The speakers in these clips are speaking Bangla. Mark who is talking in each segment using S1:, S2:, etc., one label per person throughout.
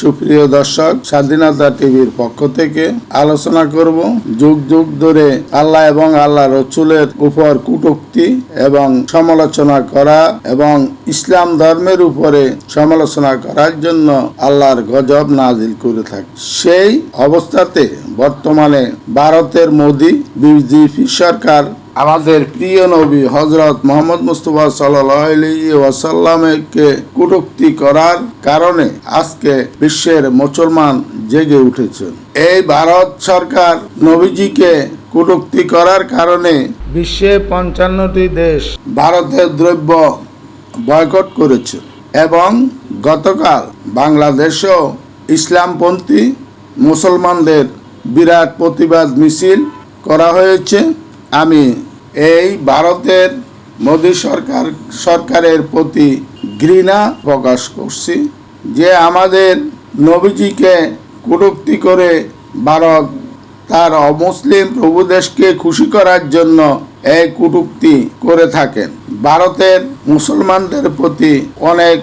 S1: সুপ্রিয় দর্শক, স্বাধীনতা টিভির পক্ষ থেকে আলোচনা করব যুগ যুগ ধরে আল্লাহ এবং আল্লাহ রসুলের উপর কুটুক্তি এবং সমালোচনা করা এবং ইসলাম ধর্মের উপরে সমালোচনা করার জন্য আল্লাহর গজব নাজিল করে থাকে। সেই অবস্থাতে বর্তমানে ভারতের মোদী বিজেপি সরকার আমাদের প্রিয় নবী হজরত মোহাম্মদ মুস্তফা সাল্লাসাল্লামকে কটূক্তি করার কারণে আজকে বিশ্বের মুসলমান জেগে উঠেছে এই ভারত সরকার নবীজিকে কটূক্তি করার কারণে বিশ্বে পঞ্চান্নটি দেশ ভারতের দ্রব্য বয়কট করেছে এবং গতকাল বাংলাদেশও ইসলামপন্থী মুসলমানদের বিরাট প্রতিবাদ মিছিল করা হয়েছে। আমি এই ভারতের মোদী সরকার, সরকারের প্রতি ঘৃণা প্রকাশ করছি যে আমাদের নবীজিকে কটূক্তি করে ভারত তার অমুসলিম প্রভুদেশকে খুশি করার জন্য এই কটূক্তি করে থাকেন। ভারতের মুসলমানদের প্রতি অনেক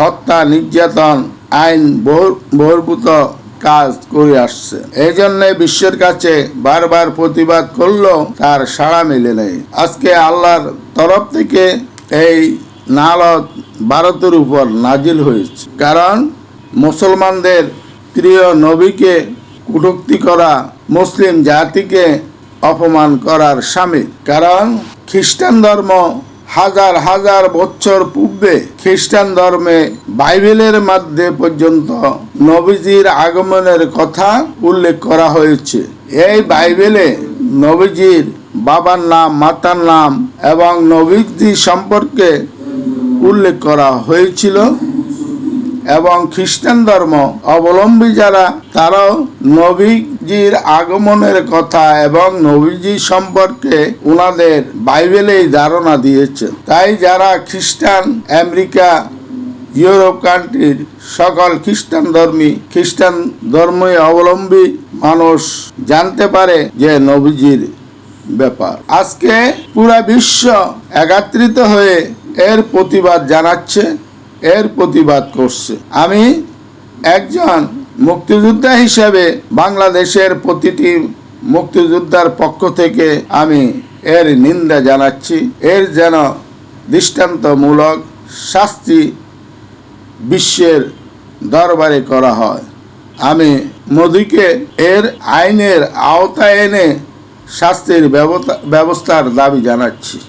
S1: হত্যা, নির্যাতন, আইন বহির- বহির্ভূত কাজ করে আসছে। এই জন্য বিশ্বের কাছে বারবার প্রতিবাদ করলেও তার সাড়া মেলে নেই। আজকে আল্লাহর তরফ থেকে এই নালত ভারতের উপর নাজিল হয়েছে। কারণ মুসলমানদের প্রিয় নবীকে কটূক্তি করা মুসলিম জাতিকে অপমান করার সামিল। কারণ খ্রিস্টান ধর্ম হাজার হাজার বছর পূর্বে খ্রিস্টান ধর্মে বাইবেলের মধ্যে পর্যন্ত নবীজির আগমনের কথা উল্লেখ করা হয়েছে। এই বাইবেলে নবীজির বাবার নাম, মাতার নাম এবং নবীজি সম্পর্কে উল্লেখ করা হয়েছিল এবং খ্রিস্টান ধর্ম অবলম্বী যারা, তারাও নবীজির আগমনের কথা এবং নবীজি সম্পর্কে ওনাদের বাইবেলেই ধারণা দিয়েছে। তাই যারা খ্রিস্টান, আমেরিকা, ইউরোপ কান্ট্রির সকল খ্রিস্টান ধর্মী, খ্রিস্টান ধর্মে অবলম্বী মানুষ জানতে পারে যে নবীজির ব্যাপার। আজকে পুরা বিশ্ব একাত্রিত হয়ে এর প্রতিবাদ জানাচ্ছে, এর প্রতিবাদ করছে। আমি একজন মুক্তিযোদ্ধা হিসেবে বাংলাদেশের প্রতিটি মুক্তিযোদ্ধার পক্ষ থেকে আমি এর নিন্দা জানাচ্ছি। এর যেন দৃষ্টান্তমূলক শাস্তি বিশ্বের দরবারে করা হয়। আমি মোদীকে এর আইনের আওতায় এনে শাস্তির ব্যবস্থা- ব্যবস্থার দাবি জানাচ্ছি।